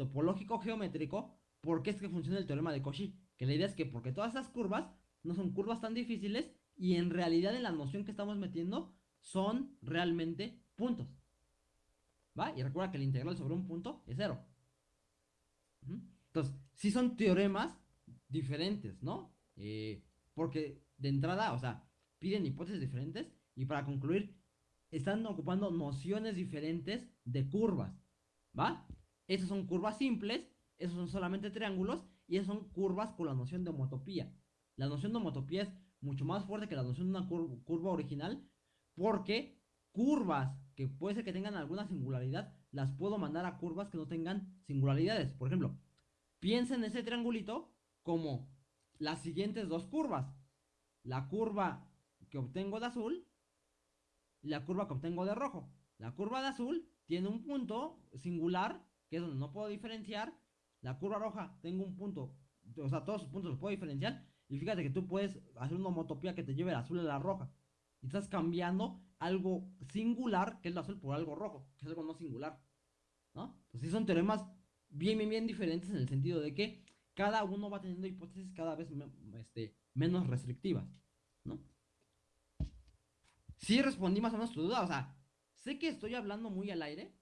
topológico geométrico, por qué es que funciona el teorema de Cauchy, que la idea es que porque todas esas curvas no son curvas tan difíciles y en realidad en la noción que estamos metiendo son realmente puntos. ¿Va? Y recuerda que el integral sobre un punto es cero. Entonces, sí son teoremas diferentes, ¿no? Eh, porque de entrada, o sea, piden hipótesis diferentes y para concluir, están ocupando nociones diferentes de curvas, ¿va? Esas son curvas simples, esos son solamente triángulos y esas son curvas con la noción de homotopía. La noción de homotopía es mucho más fuerte que la noción de una curva original porque curvas que puede ser que tengan alguna singularidad las puedo mandar a curvas que no tengan singularidades. Por ejemplo, piensa en ese triangulito como las siguientes dos curvas. La curva que obtengo de azul y la curva que obtengo de rojo. La curva de azul tiene un punto singular, que es donde no puedo diferenciar. La curva roja tengo un punto, o sea, todos sus puntos los puedo diferenciar. Y fíjate que tú puedes hacer una homotopía que te lleve el azul a la roja. Y estás cambiando algo singular, que es el azul, por algo rojo, que es algo no singular. ¿No? Pues sí son teoremas bien, bien, bien diferentes en el sentido de que cada uno va teniendo hipótesis cada vez este, menos restrictivas. ¿No? Sí respondí más o menos tu duda. O sea, sé que estoy hablando muy al aire.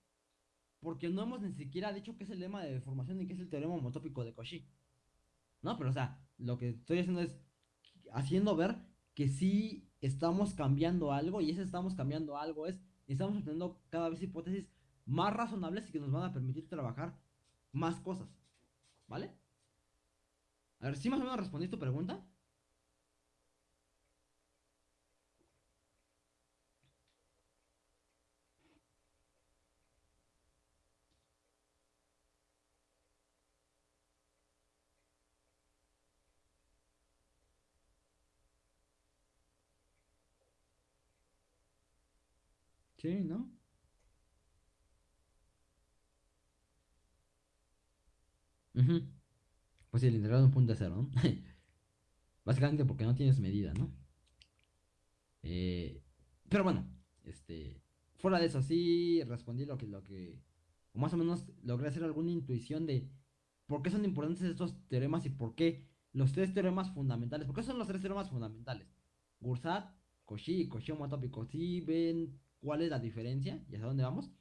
Porque no hemos ni siquiera dicho qué es el lema de deformación y qué es el teorema homotópico de Cauchy. ¿No? Pero o sea, lo que estoy haciendo es haciendo ver que sí estamos cambiando algo y ese estamos cambiando algo es, estamos obteniendo cada vez hipótesis más razonables y que nos van a permitir trabajar más cosas. ¿Vale? A ver, si más o menos respondí tu pregunta? Sí, ¿no? Pues sí, el de cero, ¿no? Básicamente porque no tienes medida, ¿no? Eh, pero bueno, este, fuera de eso, sí respondí lo que, lo que, o más o menos logré hacer alguna intuición de por qué son importantes estos teoremas y por qué los tres teoremas fundamentales, ¿por qué son los tres teoremas fundamentales? Gursat, Cauchy y Cauchy homotópico, ¿sí ven cuál es la diferencia y hacia dónde vamos?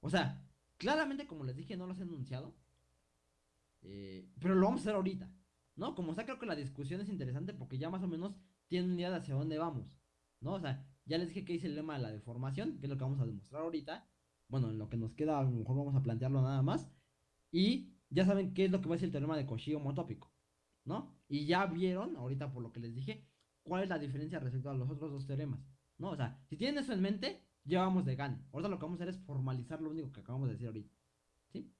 O sea, claramente como les dije no los he enunciado, eh, pero lo vamos a hacer ahorita, ¿no? Como sea, creo que la discusión es interesante porque ya más o menos tienen idea de hacia dónde vamos, ¿no? O sea, ya les dije que hice el lema de la deformación, que es lo que vamos a demostrar ahorita. Bueno, en lo que nos queda, a lo mejor vamos a plantearlo nada más. Y ya saben qué es lo que va a ser el teorema de Cauchy homotópico, ¿no? Y ya vieron, ahorita por lo que les dije, cuál es la diferencia respecto a los otros dos teoremas, ¿no? O sea, si tienen eso en mente, ya vamos de gane. Ahorita lo que vamos a hacer es formalizar lo único que acabamos de decir ahorita, ¿sí?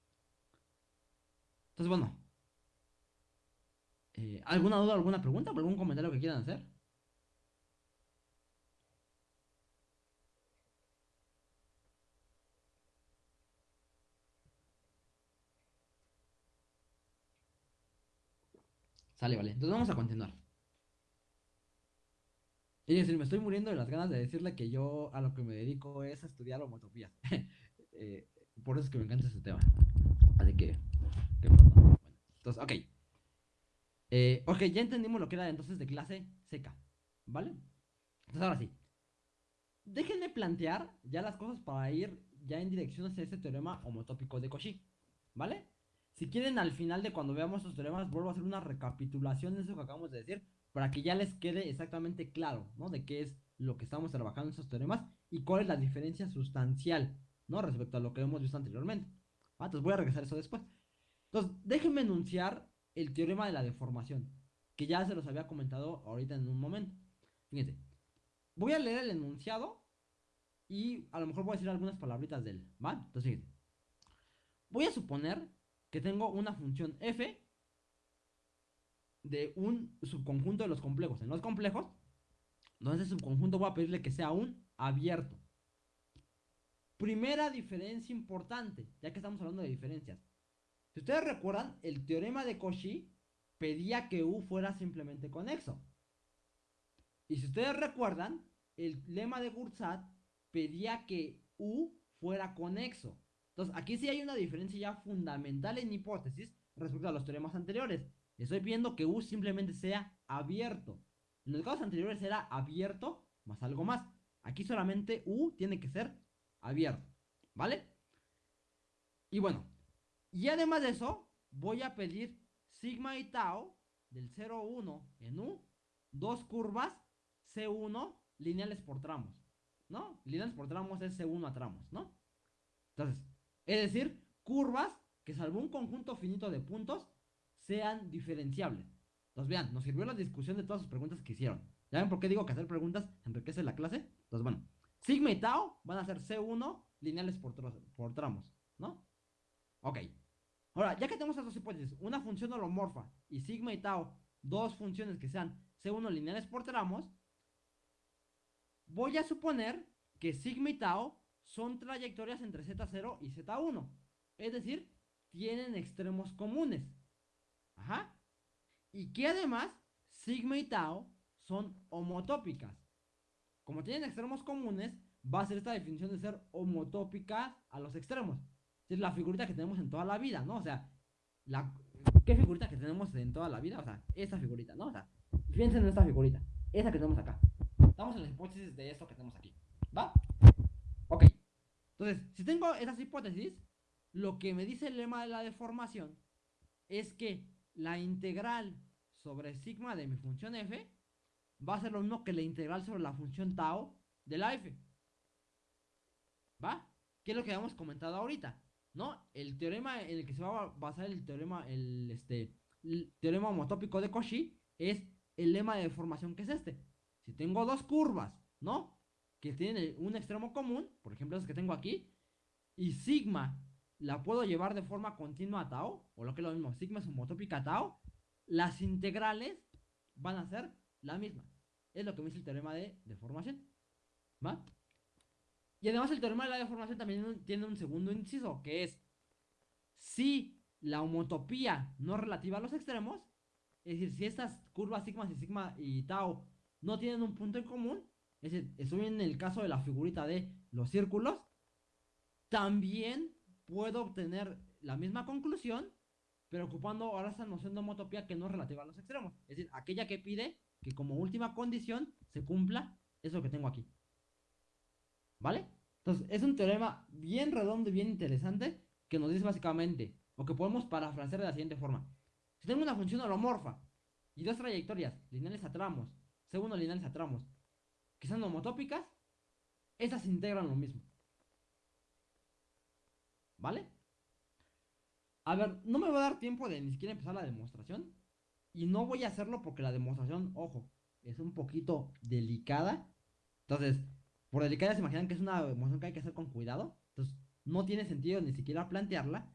Entonces, bueno. Eh, ¿Alguna duda, alguna pregunta, algún comentario que quieran hacer? Sale, vale. Entonces vamos a continuar. Y decir, me estoy muriendo de las ganas de decirle que yo a lo que me dedico es a estudiar homotopías. eh, por eso es que me encanta ese tema. Así que, qué bueno. Entonces, ok. Eh, ok, ya entendimos lo que era entonces de clase seca. ¿Vale? Entonces ahora sí. Déjenme plantear ya las cosas para ir ya en dirección hacia ese teorema homotópico de Cauchy. ¿Vale? Si quieren, al final de cuando veamos estos teoremas, vuelvo a hacer una recapitulación de eso que acabamos de decir, para que ya les quede exactamente claro, ¿no? De qué es lo que estamos trabajando en estos teoremas y cuál es la diferencia sustancial, ¿no? Respecto a lo que hemos visto anteriormente. Ah, entonces voy a regresar a eso después. Entonces, déjenme enunciar el teorema de la deformación, que ya se los había comentado ahorita en un momento. Fíjense, voy a leer el enunciado y a lo mejor voy a decir algunas palabritas de él. Entonces, fíjense. Voy a suponer que tengo una función f de un subconjunto de los complejos. En los complejos, donde ese subconjunto voy a pedirle que sea un abierto. Primera diferencia importante, ya que estamos hablando de diferencias. Si ustedes recuerdan, el teorema de Cauchy pedía que U fuera simplemente conexo. Y si ustedes recuerdan, el lema de Gursat pedía que U fuera conexo. Entonces, aquí sí hay una diferencia ya fundamental en hipótesis respecto a los teoremas anteriores. Estoy pidiendo que U simplemente sea abierto. En los casos anteriores era abierto más algo más. Aquí solamente U tiene que ser abierto. ¿Vale? Y bueno, y además de eso, voy a pedir sigma y tau del 0, 1 en U, dos curvas C1 lineales por tramos. ¿No? Lineales por tramos es C1 a tramos, ¿no? Entonces, es decir, curvas que salvo un conjunto finito de puntos sean diferenciables. Entonces vean, nos sirvió la discusión de todas sus preguntas que hicieron. ¿Ya ven por qué digo que hacer preguntas enriquece la clase? Entonces bueno, sigma y tau van a ser C1 lineales por, por tramos, ¿no? Ok. Ahora, ya que tenemos estas dos hipótesis, una función holomorfa y sigma y tau, dos funciones que sean C1 lineales por tramos, voy a suponer que sigma y tau son trayectorias entre Z0 y Z1. Es decir, tienen extremos comunes. Ajá. Y que además, sigma y tau son homotópicas. Como tienen extremos comunes, va a ser esta definición de ser homotópicas a los extremos. Es la figurita que tenemos en toda la vida, ¿no? O sea, la, ¿qué figurita que tenemos en toda la vida? O sea, esa figurita, ¿no? O sea, piensen en esta figurita, esa que tenemos acá. Estamos en la hipótesis de esto que tenemos aquí, ¿va? Ok. Entonces, si tengo esas hipótesis, lo que me dice el lema de la deformación es que la integral sobre sigma de mi función f va a ser lo mismo que la integral sobre la función tau de la f. ¿Va? ¿Qué es lo que habíamos comentado ahorita? ¿No? El teorema en el que se va a basar el teorema, el, este, el teorema homotópico de Cauchy es el lema de deformación que es este. Si tengo dos curvas, ¿no? que tiene un extremo común, por ejemplo, es que tengo aquí, y sigma la puedo llevar de forma continua a tau, o lo que es lo mismo, sigma es homotópica a tau, las integrales van a ser la misma. Es lo que me dice el teorema de deformación. ¿Va? Y además el teorema de la deformación también tiene un segundo inciso, que es si la homotopía no es relativa a los extremos, es decir, si estas curvas sigma y sigma y tau no tienen un punto en común, es decir, estoy en el caso de la figurita de los círculos, también puedo obtener la misma conclusión, pero ocupando ahora esta noción de homotopía que no es relativa a los extremos. Es decir, aquella que pide que como última condición se cumpla eso que tengo aquí. ¿Vale? Entonces, es un teorema bien redondo y bien interesante que nos dice básicamente, o que podemos parafrasear de la siguiente forma. Si tengo una función holomorfa y dos trayectorias lineales a tramos, segundo lineales a tramos, que son homotópicas, esas integran lo mismo. ¿Vale? A ver, no me va a dar tiempo de ni siquiera empezar la demostración. Y no voy a hacerlo porque la demostración, ojo, es un poquito delicada. Entonces, por delicada se imaginan que es una demostración que hay que hacer con cuidado. Entonces, no tiene sentido ni siquiera plantearla.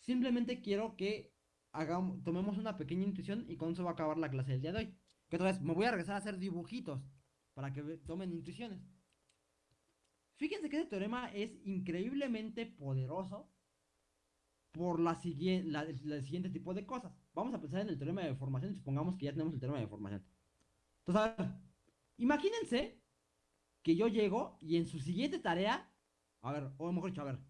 Simplemente quiero que hagamos, tomemos una pequeña intuición y con eso va a acabar la clase del día de hoy. Que otra vez me voy a regresar a hacer dibujitos para que tomen intuiciones. Fíjense que este teorema es increíblemente poderoso por la, siguiente, la, siguiente tipo de cosas. Vamos a pensar en el teorema de deformación y supongamos que ya tenemos el teorema de deformación. Entonces, a ver, imagínense que yo llego y en su siguiente tarea, a ver, o mejor dicho, a ver,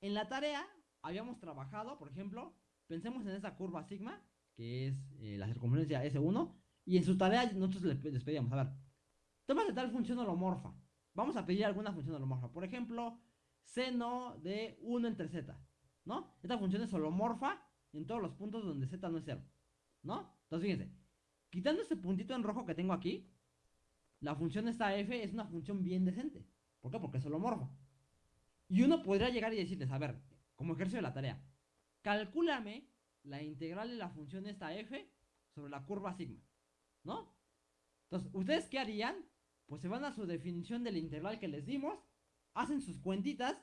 en la tarea habíamos trabajado, por ejemplo, pensemos en esa curva sigma, que es eh, la circunferencia S1, y en su tarea nosotros les pedíamos, a ver, toma de tal función holomorfa. Vamos a pedir alguna función holomorfa. Por ejemplo, seno de 1 entre z. ¿No? Esta función es holomorfa en todos los puntos donde z no es 0. ¿No? Entonces fíjense. Quitando este puntito en rojo que tengo aquí, la función esta f es una función bien decente. ¿Por qué? Porque es holomorfa. Y uno podría llegar y decirles, a ver, como ejercicio de la tarea, calcúlame la integral de la función esta f sobre la curva sigma. ¿No? Entonces, ¿ustedes qué harían? Pues se van a su definición del integral que les dimos, hacen sus cuentitas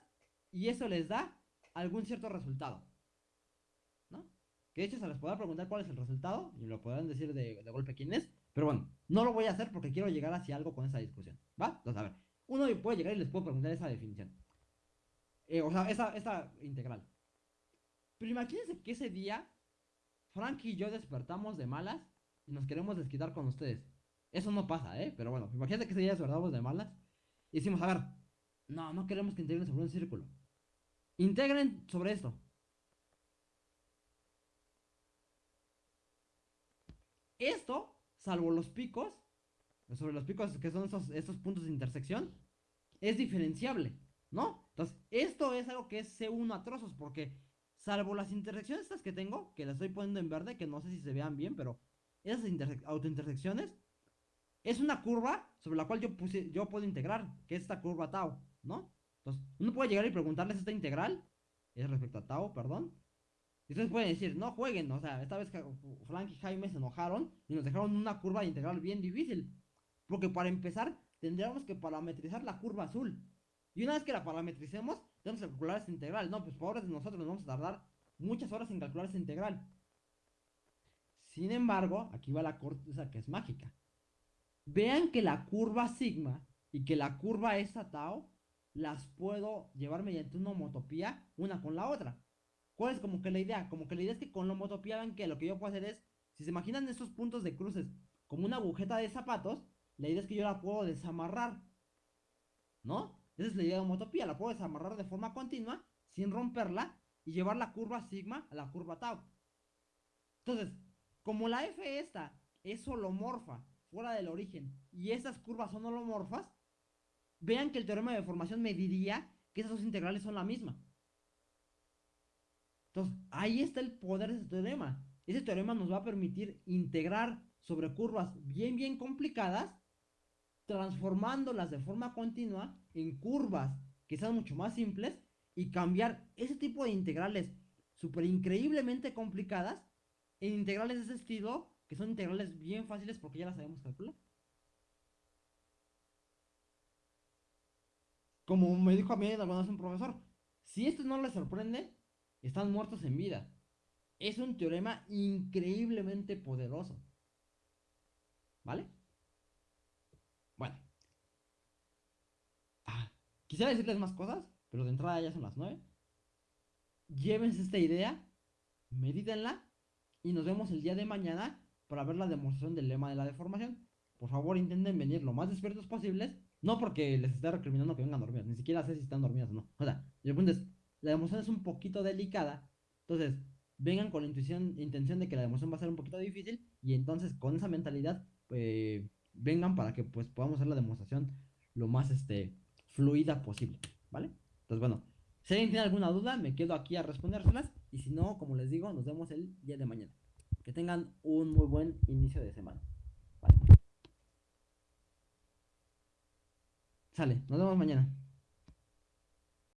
y eso les da algún cierto resultado. ¿No? Que de hecho se les podrá preguntar cuál es el resultado y lo podrán decir de, golpe quién es. Pero bueno, no lo voy a hacer porque quiero llegar hacia algo con esa discusión. ¿Va? Entonces, a ver, uno puede llegar y les puedo preguntar esa definición. Eh, o sea, esa, esa integral. Pero imagínense que ese día Frank y yo despertamos de malas y nos queremos desquitar con ustedes. Eso no pasa, ¿eh? Pero bueno, imagínate que ese día despertamos de malas y decimos, a ver, no, no queremos que integren sobre un círculo. Integren sobre esto. Esto, salvo los picos, sobre los picos que son estos, estos puntos de intersección, es diferenciable, ¿no? Entonces, esto es algo que es C1 a trozos, porque salvo las intersecciones estas que tengo, que las estoy poniendo en verde, que no sé si se vean bien, pero esas autointersecciones es una curva sobre la cual yo, puse, yo puedo integrar, que es esta curva tau, ¿no? Entonces, uno puede llegar y preguntarles esta integral, es respecto a tau, perdón. Y ustedes pueden decir, no jueguen, o sea, esta vez Frank y Jaime se enojaron y nos dejaron una curva de integral bien difícil. Porque para empezar, tendríamos que parametrizar la curva azul. Y una vez que la parametricemos, tenemos que calcular esta integral. No, pues pobres de nosotros nos vamos a tardar muchas horas en calcular esta integral. Sin embargo, aquí va la cosa que es mágica. Vean que la curva sigma y que la curva esta tau las puedo llevar mediante una homotopía una con la otra. ¿Cuál es como que la idea? Como que la idea es que con la homotopía vean que lo que yo puedo hacer es, si se imaginan estos puntos de cruces como una agujeta de zapatos, la idea es que yo la puedo desamarrar. ¿No? Esa es la idea de homotopía, la puedo desamarrar de forma continua, sin romperla, y llevar la curva sigma a la curva tau. Entonces, como la f esta es holomorfa fuera del origen y esas curvas son holomorfas, vean que el teorema de deformación me diría que esas dos integrales son la misma. Entonces, ahí está el poder de ese teorema. Ese teorema nos va a permitir integrar sobre curvas bien, bien complicadas, transformándolas de forma continua en curvas que sean mucho más simples y cambiar ese tipo de integrales súper increíblemente complicadas en integrales de ese estilo, que son integrales bien fáciles porque ya las sabemos calcular. Como me dijo a mí alguna vez un profesor, si esto no les sorprende, están muertos en vida. Es un teorema increíblemente poderoso. ¿Vale? Bueno. Ah, quisiera decirles más cosas, pero de entrada ya son las 9. Llévense esta idea, medítenla y nos vemos el día de mañana para ver la demostración del lema de la deformación. Por favor, intenten venir lo más despiertos posibles. No porque les esté recriminando que vengan dormidos, ni siquiera sé si están dormidos o no. O sea, el punto es, la demostración es un poquito delicada. Entonces, vengan con la intuición, intención de que la demostración va a ser un poquito difícil. Y entonces, con esa mentalidad, eh, vengan para que pues podamos hacer la demostración lo más este, fluida posible. ¿Vale? Entonces, bueno, si alguien tiene alguna duda, me quedo aquí a respondérselas. Y si no, como les digo, nos vemos el día de mañana. Que tengan un muy buen inicio de semana. Vale. Sale, nos vemos mañana.